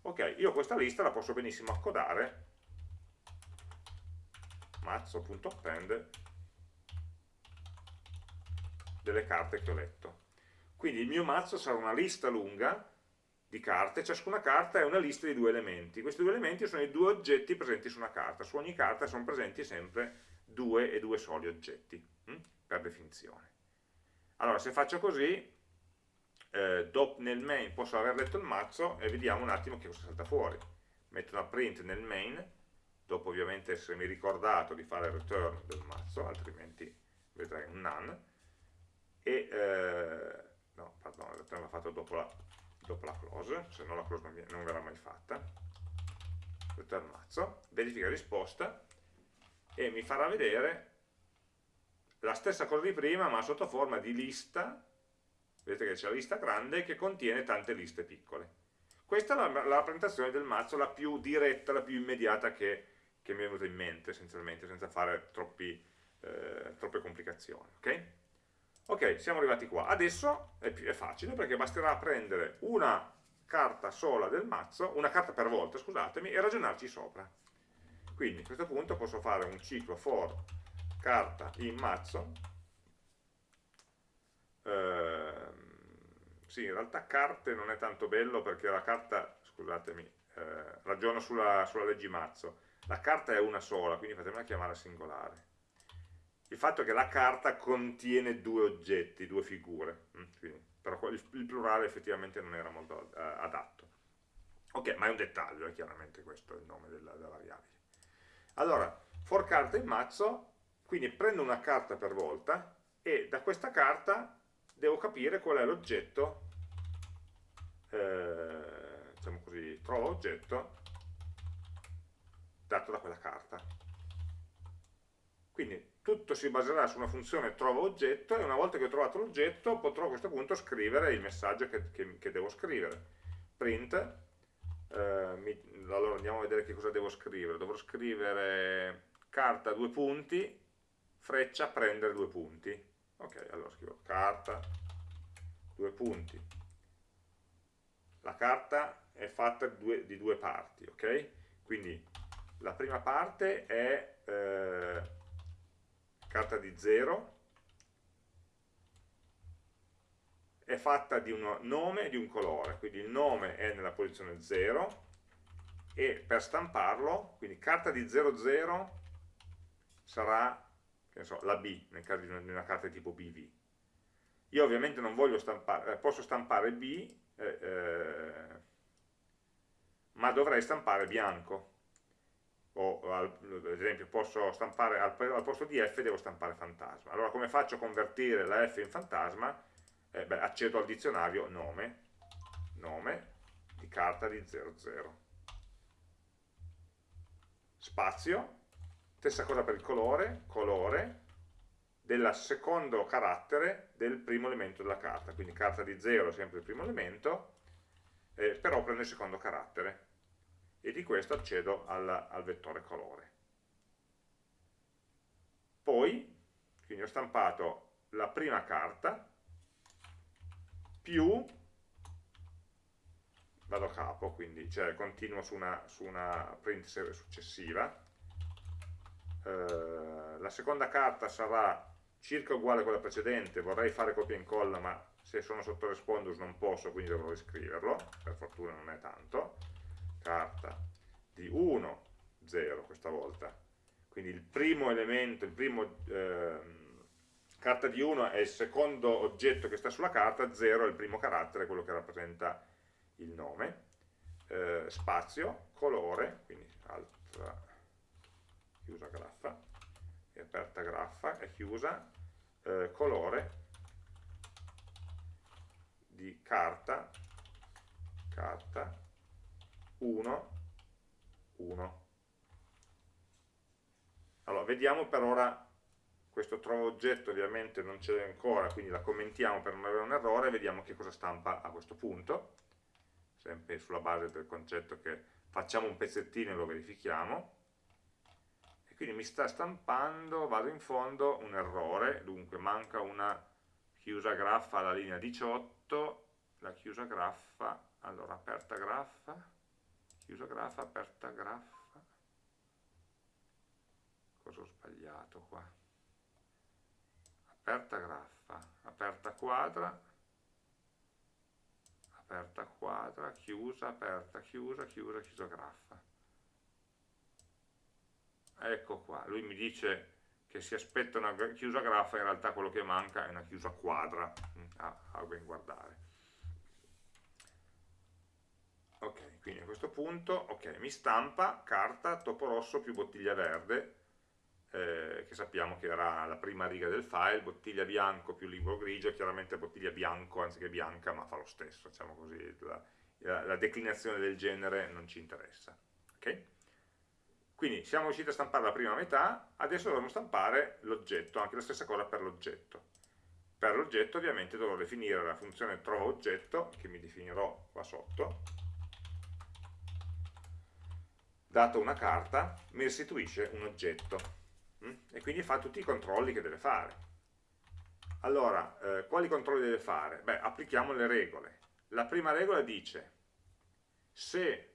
Ok, io questa lista la posso benissimo accodare mazzo.append delle carte che ho letto. Quindi il mio mazzo sarà una lista lunga di carte, ciascuna carta è una lista di due elementi. Questi due elementi sono i due oggetti presenti su una carta. Su ogni carta sono presenti sempre due e due soli oggetti, hm? per definizione. Allora, se faccio così, eh, nel main posso aver letto il mazzo e vediamo un attimo che cosa salta fuori. Metto una print nel main, dopo ovviamente essermi ricordato di fare il return del mazzo, altrimenti vedrei un none, e, eh, no, pardon, il return l'ho fatto dopo la dopo la close, se no la close non, non verrà mai fatta, return mazzo, verifica risposta e mi farà vedere la stessa cosa di prima ma sotto forma di lista, vedete che c'è la lista grande che contiene tante liste piccole. Questa è la, la rappresentazione del mazzo, la più diretta, la più immediata che, che mi è venuta in mente essenzialmente, senza fare troppi, eh, troppe complicazioni. Okay? Ok, siamo arrivati qua. Adesso è, più, è facile perché basterà prendere una carta sola del mazzo, una carta per volta, scusatemi, e ragionarci sopra. Quindi a questo punto posso fare un ciclo for carta in mazzo. Ehm, sì, in realtà carte non è tanto bello perché la carta, scusatemi, eh, ragiono sulla, sulla leggi mazzo. La carta è una sola, quindi fatemela chiamare singolare il fatto è che la carta contiene due oggetti, due figure, mm, quindi, però il, plurale effettivamente non era molto uh, adatto. Ok, ma è un dettaglio, è chiaramente questo il nome della, della variabile. Allora, for carta in mazzo, quindi prendo una carta per volta e da questa carta devo capire qual è l'oggetto, eh, diciamo così, trovo oggetto dato da quella carta. Quindi tutto si baserà su una funzione trova oggetto e una volta che ho trovato l'oggetto potrò a questo punto scrivere il messaggio che, che, che devo scrivere. Print, eh, mi, allora andiamo a vedere che cosa devo scrivere. Dovrò scrivere carta due punti, freccia prendere due punti. Ok, allora scrivo carta due punti. La carta è fatta di due, di due parti, ok? Quindi la prima parte è... Eh, carta di 0 è fatta di un nome e di un colore, quindi il nome è nella posizione 0 e per stamparlo, quindi carta di 00 sarà so, la B, nel caso di una carta di tipo BV. Io ovviamente non voglio stampare, eh, posso stampare B, eh, eh, ma dovrei stampare bianco, o ad esempio posso stampare al, al, posto di f devo stampare fantasma allora come faccio a convertire la f in fantasma? Eh, beh, accedo al dizionario nome nome di carta di 00 spazio stessa cosa per il colore colore del secondo carattere del primo elemento della carta. Quindi carta di 0 è sempre il primo elemento eh, però prende il secondo carattere. E di questo accedo al, al vettore colore. Poi, quindi ho stampato la prima carta, più, vado a capo, quindi cioè continuo su una, su una print successiva, eh, la seconda carta sarà circa uguale a quella precedente, vorrei fare copia e incolla ma se sono sotto respondus non posso quindi dovrò riscriverlo, per fortuna non è tanto, carta di 1, 0 questa volta. Quindi il primo elemento, il primo eh, carta di 1 è il secondo oggetto che sta sulla carta, 0 è il primo carattere, quello che rappresenta il nome. Eh, spazio, colore, quindi altra, chiusa graffa, e aperta graffa, è chiusa, eh, colore di carta, carta 1, 1. Allora, vediamo per ora questo trova oggetto ovviamente non c'è ancora, quindi la commentiamo per non avere un errore, vediamo che cosa stampa a questo punto, sempre sulla base del concetto che facciamo un pezzettino e lo verifichiamo, e quindi mi sta stampando, vado in fondo, un errore, dunque manca una chiusa graffa alla linea 18, la chiusa graffa, allora aperta graffa, chiusa graffa, aperta graffa, cosa ho sbagliato qua? Aperta graffa, aperta quadra, aperta quadra, chiusa, aperta, chiusa, chiusa, chiusa graffa. Ecco qua, lui mi dice che si aspetta una chiusa graffa, in realtà quello che manca è una chiusa quadra, mm, a, a ben guardare. Ok, quindi a questo punto, ok, mi stampa carta topo rosso più bottiglia verde, eh, che sappiamo che era la prima riga del file, bottiglia bianco più libro grigio, chiaramente bottiglia bianco anziché bianca, ma fa lo stesso, diciamo così, la, la, declinazione del genere non ci interessa. Okay? Quindi siamo riusciti a stampare la prima metà, adesso dovremo stampare l'oggetto, anche la stessa cosa per l'oggetto. Per l'oggetto ovviamente dovrò definire la funzione trova oggetto, che mi definirò qua sotto, dato una carta, mi restituisce un oggetto. Mm? e quindi fa tutti i controlli che deve fare. Allora, eh, quali controlli deve fare? Beh, applichiamo le regole. La prima regola dice se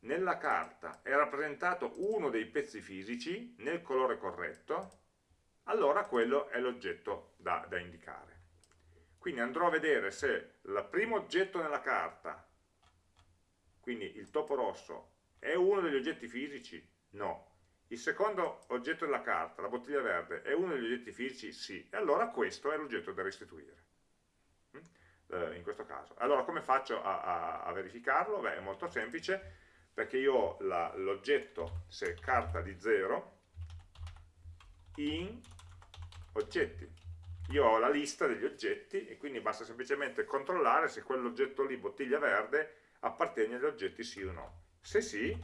nella carta è rappresentato uno dei pezzi fisici nel colore corretto, allora quello è l'oggetto da, da indicare. Quindi andrò a vedere se il primo oggetto nella carta, quindi il topo rosso, è uno degli oggetti fisici? No. Il secondo oggetto della carta, la bottiglia verde, è uno degli oggetti fisici? Sì. E allora questo è l'oggetto da restituire. Mm? Eh, in questo caso. Allora come faccio a, a, a verificarlo? Beh, è molto semplice, perché io ho l'oggetto, se carta di 0, in oggetti. Io ho la lista degli oggetti e quindi basta semplicemente controllare se quell'oggetto lì, bottiglia verde, appartiene agli oggetti sì o no. Se sì,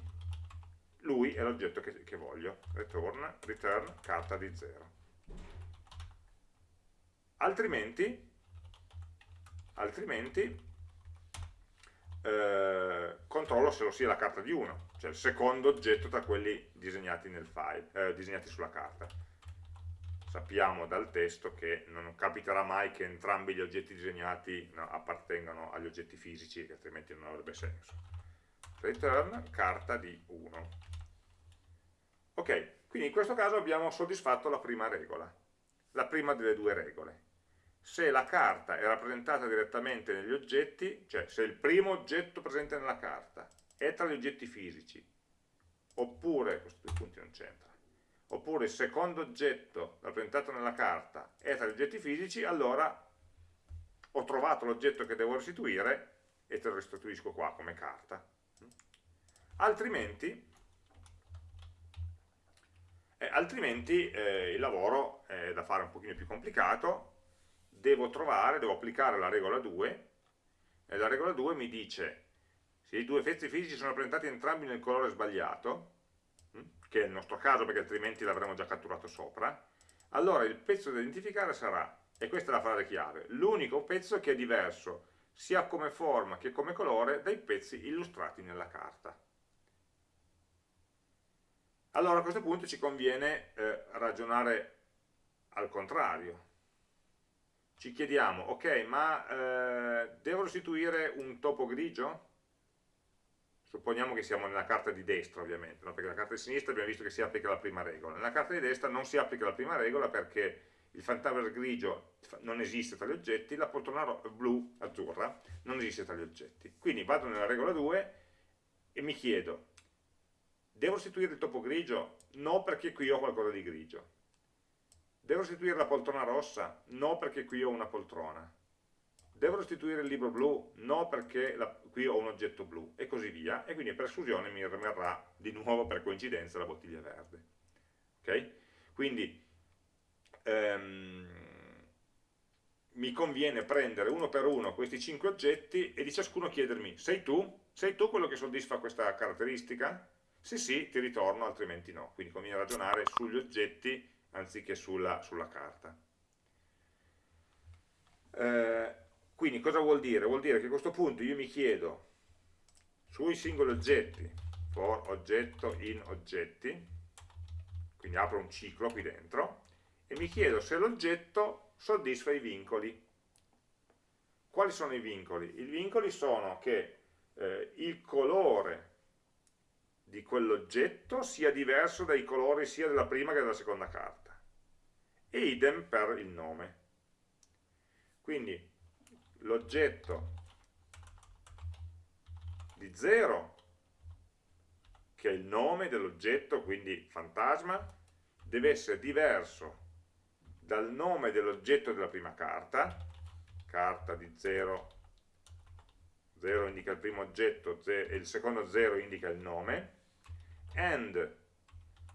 lui è l'oggetto che, che, voglio, return, return carta di 0. Altrimenti, altrimenti eh, controllo se lo sia la carta di 1, cioè il secondo oggetto tra quelli disegnati, file, eh, disegnati sulla carta. Sappiamo dal testo che non capiterà mai che entrambi gli oggetti disegnati no, appartengano agli oggetti fisici, altrimenti non avrebbe senso. Return carta di 1. Ok, quindi in questo caso abbiamo soddisfatto la prima regola, la prima delle due regole. Se la carta è rappresentata direttamente negli oggetti, cioè se il primo oggetto presente nella carta è tra gli oggetti fisici, oppure, questi due punti non c'entra, oppure il secondo oggetto rappresentato nella carta è tra gli oggetti fisici, allora ho trovato l'oggetto che devo restituire e te lo restituisco qua come carta. Altrimenti eh, altrimenti eh, il lavoro è da fare un pochino più complicato, devo trovare, devo applicare la regola 2, e la regola 2 mi dice se i due pezzi fisici sono rappresentati entrambi nel colore sbagliato, hm, che è il nostro caso perché altrimenti l'avremmo già catturato sopra, allora il pezzo da identificare sarà, e questa è la frase chiave, l'unico pezzo che è diverso sia come forma che come colore dai pezzi illustrati nella carta. Allora a questo punto ci conviene eh, ragionare al contrario. Ci chiediamo, ok, ma eh, devo restituire un topo grigio? Supponiamo che siamo nella carta di destra ovviamente, no? perché la carta di sinistra abbiamo visto che si applica la prima regola. Nella carta di destra non si applica la prima regola perché il fantasma grigio non esiste tra gli oggetti, la poltrona blu, azzurra, non esiste tra gli oggetti. Quindi vado nella regola 2 e mi chiedo, Devo restituire il topo grigio? No perché qui ho qualcosa di grigio. Devo restituire la poltrona rossa? No perché qui ho una poltrona. Devo restituire il libro blu? No perché la, qui ho un oggetto blu e così via. E quindi per esclusione mi rimarrà di nuovo per coincidenza la bottiglia verde. Ok? Quindi ehm, mi conviene prendere uno per uno questi cinque oggetti e di ciascuno chiedermi sei tu? Sei tu quello che soddisfa questa caratteristica? Se sì, ti ritorno, altrimenti no. Quindi conviene ragionare sugli oggetti anziché sulla, sulla carta. Eh, quindi cosa vuol dire? Vuol dire che a questo punto io mi chiedo sui singoli oggetti, for oggetto in oggetti, quindi apro un ciclo qui dentro, e mi chiedo se l'oggetto soddisfa i vincoli. Quali sono i vincoli? I vincoli sono che eh, il colore di quell'oggetto sia diverso dai colori sia della prima che della seconda carta. E idem per il nome. Quindi l'oggetto di 0, che è il nome dell'oggetto, quindi fantasma, deve essere diverso dal nome dell'oggetto della prima carta, carta di 0, 0 indica il primo oggetto e il secondo 0 indica il nome, and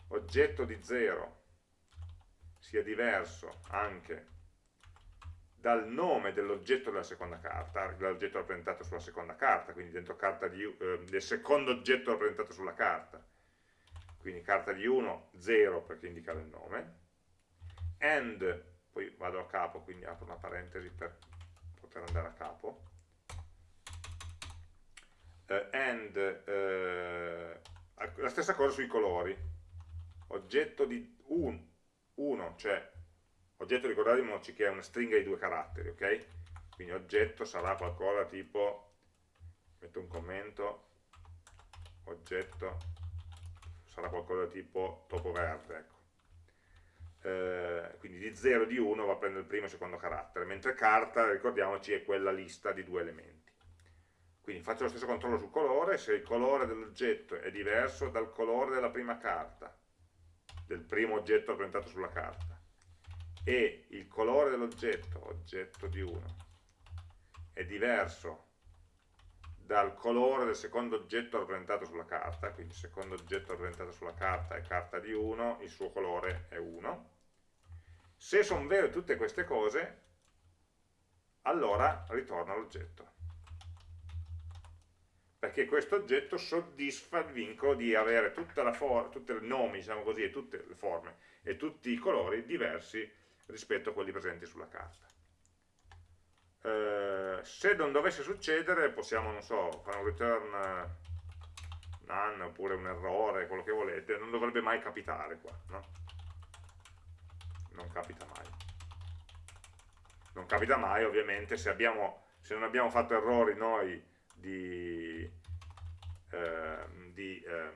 oggetto di 0 sia diverso anche dal nome dell'oggetto della seconda carta, l'oggetto rappresentato sulla seconda carta, quindi dentro carta di, eh, del secondo oggetto rappresentato sulla carta, quindi carta di 1, 0 perché indica il nome, and, poi vado a capo, quindi apro una parentesi per poter andare a capo, uh, and, uh, la stessa cosa sui colori, oggetto di 1, cioè oggetto ricordiamoci che è una stringa di due caratteri, ok? Quindi oggetto sarà qualcosa tipo, metto un commento, oggetto sarà qualcosa tipo topo verde, ecco. Eh, quindi di 0 e di 1 va a prendere il primo e il secondo carattere, mentre carta, ricordiamoci, è quella lista di due elementi. Quindi faccio lo stesso controllo sul colore, se il colore dell'oggetto è diverso dal colore della prima carta, del primo oggetto rappresentato sulla carta, e il colore dell'oggetto, oggetto di 1, è diverso dal colore del secondo oggetto rappresentato sulla carta, quindi il secondo oggetto rappresentato sulla carta è carta di 1, il suo colore è 1. Se sono vere tutte queste cose, allora ritorna l'oggetto. Perché questo oggetto soddisfa il vincolo di avere tutti i nomi, diciamo così, e tutte le forme e tutti i colori diversi rispetto a quelli presenti sulla carta. Eh, se non dovesse succedere possiamo, non so, fare un return none oppure un errore, quello che volete, non dovrebbe mai capitare qua, no? Non capita mai. Non capita mai ovviamente se, abbiamo, se non abbiamo fatto errori noi di, eh, di, eh,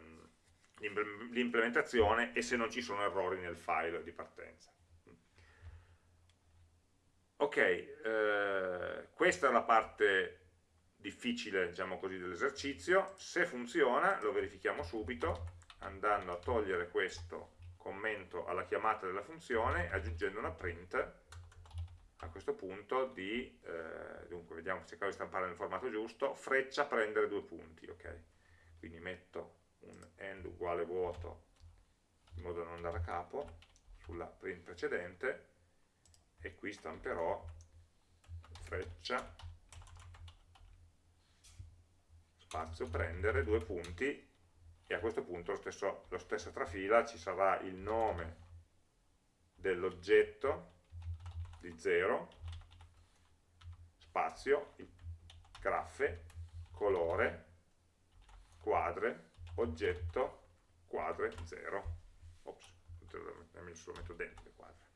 di implementazione e se non ci sono errori nel file di partenza. Ok, eh, questa è la parte difficile, diciamo così, dell'esercizio. Se funziona, lo verifichiamo subito, andando a togliere questo commento alla chiamata della funzione, aggiungendo una print a questo punto di, eh, dunque vediamo, cercare di stampare nel formato giusto, freccia prendere due punti, ok? Quindi metto un end uguale vuoto in modo da non andare a capo sulla print precedente e qui stamperò freccia spazio prendere due punti e a questo punto lo stesso, lo stesso trafila ci sarà il nome dell'oggetto di 0 spazio graffe colore quadre oggetto quadre 0 ops, lo metto dentro le quadre.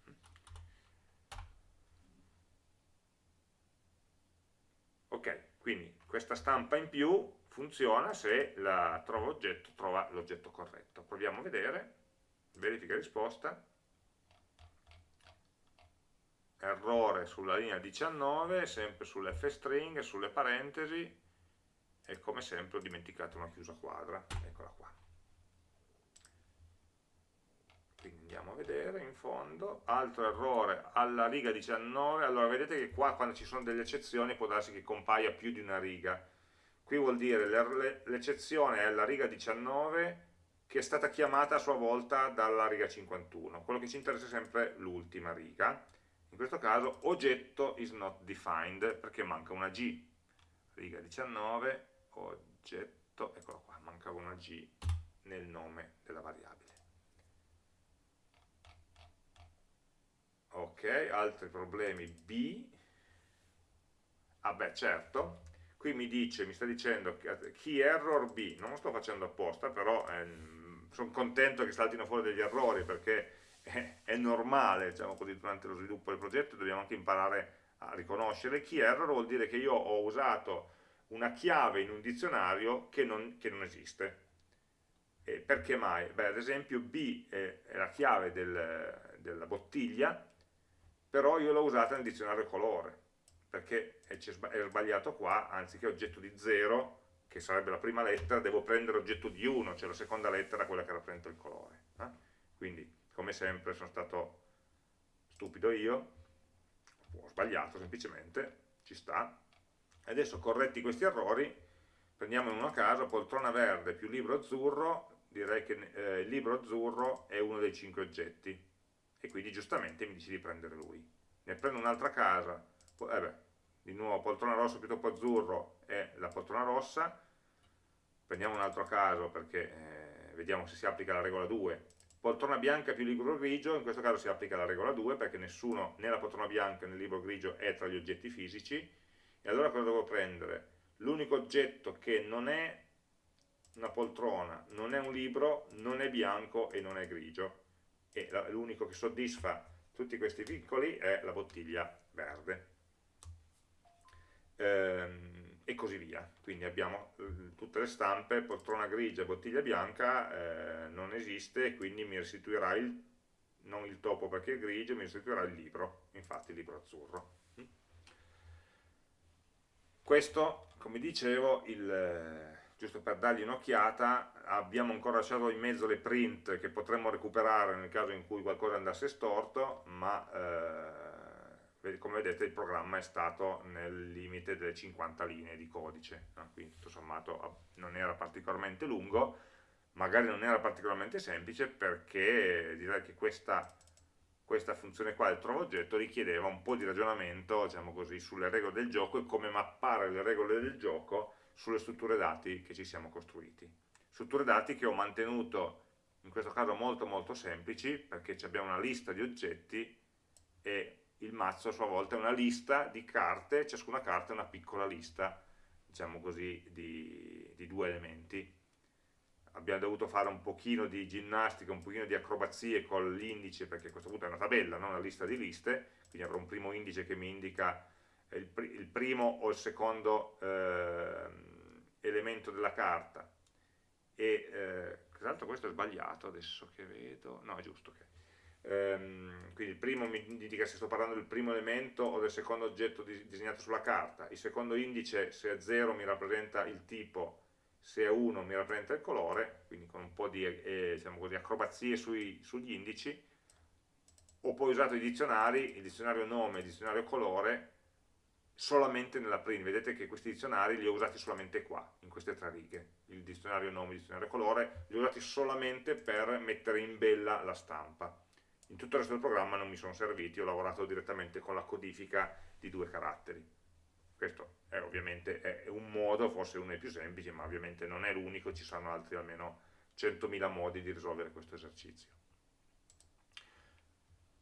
Ok, quindi questa stampa in più funziona se la trova oggetto trova l'oggetto corretto. Proviamo a vedere, verifica risposta, errore sulla linea 19, sempre sull'fstring, sulle parentesi, e come sempre ho dimenticato una chiusa quadra, eccola qua. quindi andiamo a vedere in fondo, altro errore alla riga 19, allora vedete che qua quando ci sono delle eccezioni può darsi che compaia più di una riga, qui vuol dire l'eccezione è alla riga 19 che è stata chiamata a sua volta dalla riga 51, quello che ci interessa è sempre l'ultima riga, in questo caso oggetto is not defined perché manca una G, riga 19, oggetto, eccolo qua, mancava una G nel nome della variabile. ok, altri problemi B, ah beh certo, qui mi dice, mi sta dicendo key error B, non lo sto facendo apposta, però eh, sono contento che saltino fuori degli errori perché è, è normale, diciamo così, durante lo sviluppo del progetto dobbiamo anche imparare a riconoscere. Key error vuol dire che io ho usato una chiave in un dizionario che non, che non esiste. E perché mai? Beh, ad esempio B è, è la chiave del, della bottiglia, però io l'ho usata nel dizionario colore, perché è sbagliato qua, anziché oggetto di 0, che sarebbe la prima lettera, devo prendere oggetto di 1, cioè la seconda lettera quella che rappresenta il colore. Eh? Quindi, come sempre, sono stato stupido io, ho sbagliato semplicemente, ci sta. Adesso corretti questi errori, prendiamo in uno caso poltrona verde più libro azzurro, direi che eh, il libro azzurro è uno dei cinque oggetti e quindi giustamente mi dice di prendere lui. Ne prendo un'altra casa, eh beh, di nuovo poltrona rossa più topo azzurro è la poltrona rossa, prendiamo un altro caso perché eh, vediamo se si applica la regola 2, poltrona bianca più libro grigio, in questo caso si applica la regola 2 perché nessuno, né la poltrona bianca né il libro grigio è tra gli oggetti fisici, e allora cosa devo prendere? L'unico oggetto che non è una poltrona, non è un libro, non è bianco e non è grigio, e l'unico che soddisfa tutti questi piccoli è la bottiglia verde. Ehm, e così via. Quindi abbiamo eh, tutte le stampe, poltrona grigia, bottiglia bianca, eh, non esiste, quindi mi restituirà il, non il topo perché è grigio, mi restituirà il libro, infatti il libro azzurro. Questo, come dicevo, il, giusto per dargli un'occhiata, abbiamo ancora lasciato in mezzo le print che potremmo recuperare nel caso in cui qualcosa andasse storto, ma eh, come vedete il programma è stato nel limite delle 50 linee di codice, no? quindi tutto sommato non era particolarmente lungo, magari non era particolarmente semplice perché direi che questa, questa funzione qua del trovo oggetto richiedeva un po' di ragionamento diciamo così, sulle regole del gioco e come mappare le regole del gioco sulle strutture dati che ci siamo costruiti. Strutture dati che ho mantenuto in questo caso molto molto semplici perché abbiamo una lista di oggetti e il mazzo a sua volta è una lista di carte, ciascuna carta è una piccola lista, diciamo così, di, di due elementi. Abbiamo dovuto fare un pochino di ginnastica, un pochino di acrobazie con l'indice, perché a questo punto è una tabella, non una lista di liste, quindi avrò un primo indice che mi indica il, pr il primo o il secondo eh, elemento della carta. E, eh, tra l'altro questo è sbagliato adesso che vedo, no è giusto che ehm, quindi il primo mi indica se sto parlando del primo elemento o del secondo oggetto disegnato sulla carta, il secondo indice se è 0 mi rappresenta il tipo, se è 1 mi rappresenta il colore, quindi con un po' di eh, diciamo così, acrobazie sui, sugli indici, ho poi usato i dizionari, il dizionario nome e il dizionario colore, solamente nella print, vedete che questi dizionari li ho usati solamente qua, in queste tre righe, il dizionario nome il dizionario colore, li ho usati solamente per mettere in bella la stampa in tutto il resto del programma non mi sono serviti, ho lavorato direttamente con la codifica di due caratteri. Questo è ovviamente è un modo, forse uno dei più semplici, ma ovviamente non è l'unico, ci saranno altri almeno 100.000 modi di risolvere questo esercizio.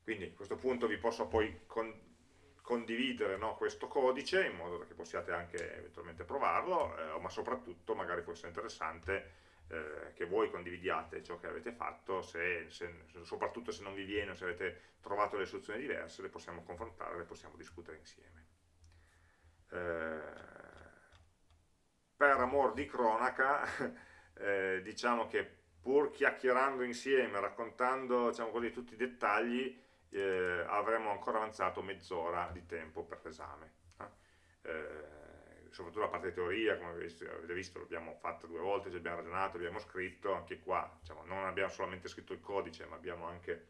Quindi a questo punto vi posso poi con, condividere no, questo codice in modo che possiate anche eventualmente provarlo, eh, ma soprattutto magari può essere interessante eh, che voi condividiate ciò che avete fatto, se, se, soprattutto se non vi viene o se avete trovato le soluzioni diverse, le possiamo confrontare, le possiamo discutere insieme. Eh, per amor di cronaca, eh, diciamo che pur chiacchierando insieme, raccontando diciamo così, tutti i dettagli, eh, avremmo ancora avanzato mezz'ora di tempo per l'esame. Eh. Soprattutto la parte di teoria, come avete visto, l'abbiamo fatta due volte, ci abbiamo ragionato, abbiamo scritto, anche qua diciamo, non abbiamo solamente scritto il codice, ma abbiamo anche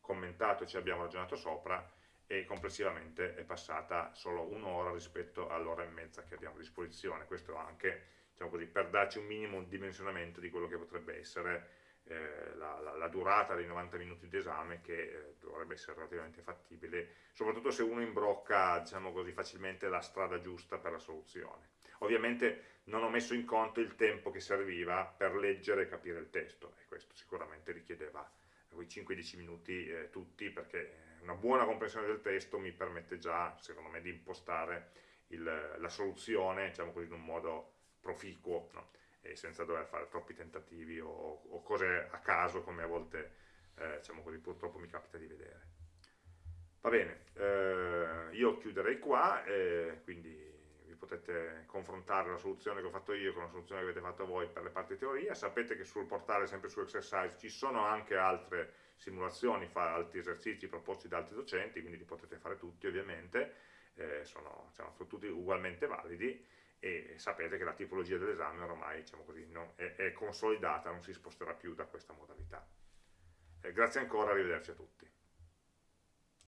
commentato ci abbiamo ragionato sopra e complessivamente è passata solo un'ora rispetto all'ora e mezza che abbiamo a disposizione, questo anche diciamo così, per darci un minimo dimensionamento di quello che potrebbe essere eh, la, la, la, durata dei 90 minuti di esame che eh, dovrebbe essere relativamente fattibile, soprattutto se uno imbrocca diciamo così, facilmente la strada giusta per la soluzione. Ovviamente non ho messo in conto il tempo che serviva per leggere e capire il testo e questo sicuramente richiedeva quei 5-10 minuti eh, tutti perché una buona comprensione del testo mi permette già, secondo me, di impostare il, la soluzione diciamo così, in un modo proficuo. No? E senza dover fare troppi tentativi o, o cose a caso come a volte eh, diciamo così, purtroppo mi capita di vedere. Va bene, eh, io chiuderei qua, eh, quindi vi potete confrontare la soluzione che ho fatto io con la soluzione che avete fatto voi per le parti teoria, sapete che sul portale, sempre su Exercise, ci sono anche altre simulazioni, altri esercizi proposti da altri docenti, quindi li potete fare tutti ovviamente, eh, sono, diciamo, sono tutti ugualmente validi, e sapete che la tipologia dell'esame ormai diciamo così, no, è, è, consolidata, non si sposterà più da questa modalità. Eh, grazie ancora, arrivederci a tutti.